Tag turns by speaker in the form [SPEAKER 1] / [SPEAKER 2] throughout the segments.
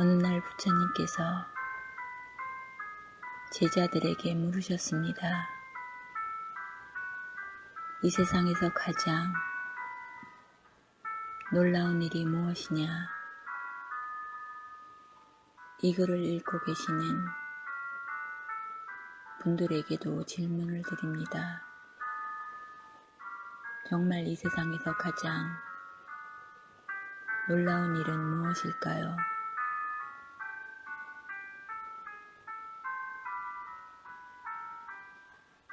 [SPEAKER 1] 어느 날 부처님께서 제자들에게 물으셨습니다. 이 세상에서 가장 놀라운 일이 무엇이냐? 이 글을 읽고 계시는 분들에게도 질문을 드립니다. 정말 이 세상에서 가장 놀라운 일은 무엇일까요?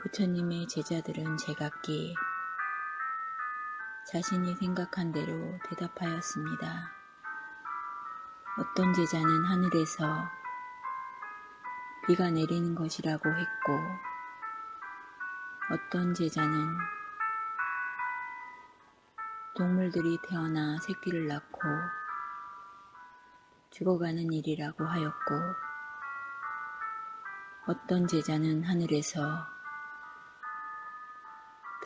[SPEAKER 1] 부처님의 제자들은 제각기 자신이 생각한 대로 대답하였습니다. 어떤 제자는 하늘에서 비가 내리는 것이라고 했고, 어떤 제자는 동물들이 태어나 새끼를 낳고 죽어가는 일이라고 하였고, 어떤 제자는 하늘에서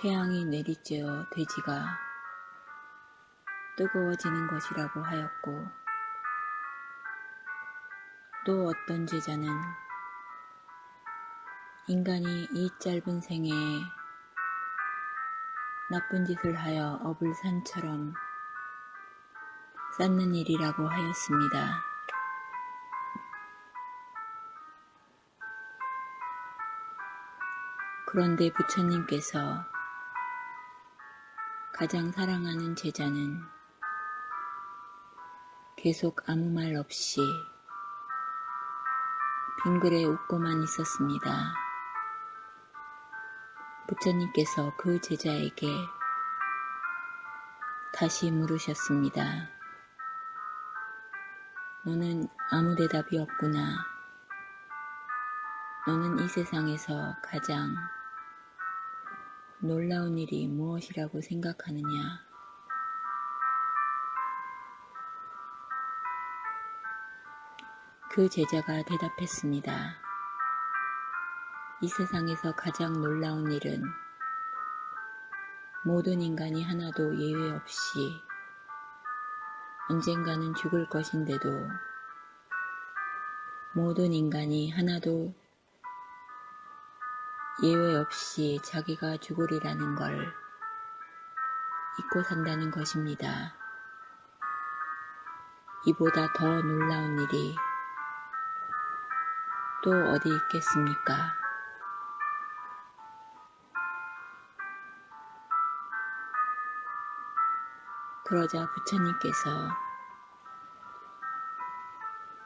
[SPEAKER 1] 태양이 내리쬐어 돼지가 뜨거워지는 것이라고 하였고, 또 어떤 제자는 인간이 이 짧은 생에 나쁜 짓을 하여 업을 산처럼 쌓는 일이라고 하였습니다. 그런데 부처님께서 가장 사랑하는 제자는 계속 아무 말 없이 빙그레 웃고만 있었습니다. 부처님께서 그 제자에게 다시 물으셨습니다. 너는 아무 대답이 없구나. 너는 이 세상에서 가장 놀라운 일이 무엇이라고 생각하느냐? 그 제자가 대답했습니다. 이 세상에서 가장 놀라운 일은 모든 인간이 하나도 예외 없이 언젠가는 죽을 것인데도 모든 인간이 하나도 예외 없이 자기가 죽으리라는 걸 잊고 산다는 것입니다. 이보다 더 놀라운 일이 또 어디 있겠습니까? 그러자 부처님께서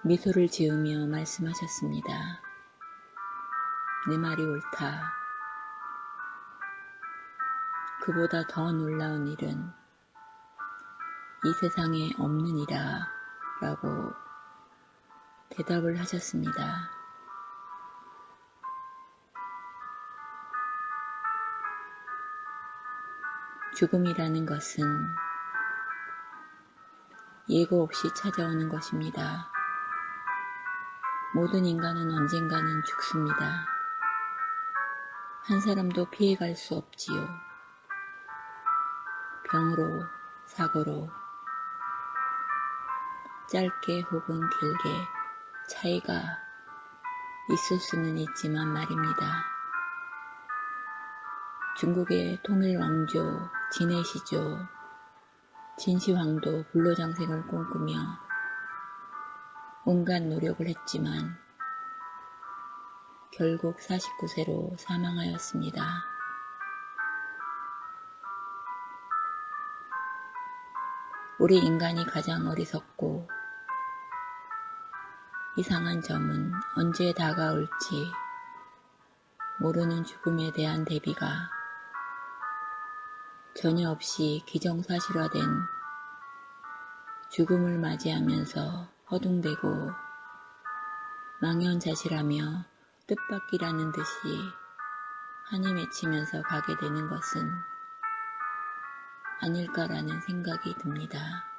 [SPEAKER 1] 미소를 지으며 말씀하셨습니다. 내 말이 옳다. 그보다 더 놀라운 일은 이 세상에 없느니라 라고 대답을 하셨습니다. 죽음이라는 것은 예고 없이 찾아오는 것입니다. 모든 인간은 언젠가는 죽습니다. 한 사람도 피해갈 수 없지요. 병으로, 사고로, 짧게 혹은 길게 차이가 있을 수는 있지만 말입니다. 중국의 통일왕조 진해시조 진시황도 불로장생을 꿈꾸며 온갖 노력을 했지만 결국 49세로 사망하였습니다. 우리 인간이 가장 어리석고 이상한 점은 언제 다가올지 모르는 죽음에 대한 대비가 전혀 없이 기정사실화된 죽음을 맞이하면서 허둥대고 망연자실하며 뜻밖이라는 듯이 한이 맺히면서 가게 되는 것은 아닐까라는 생각이 듭니다.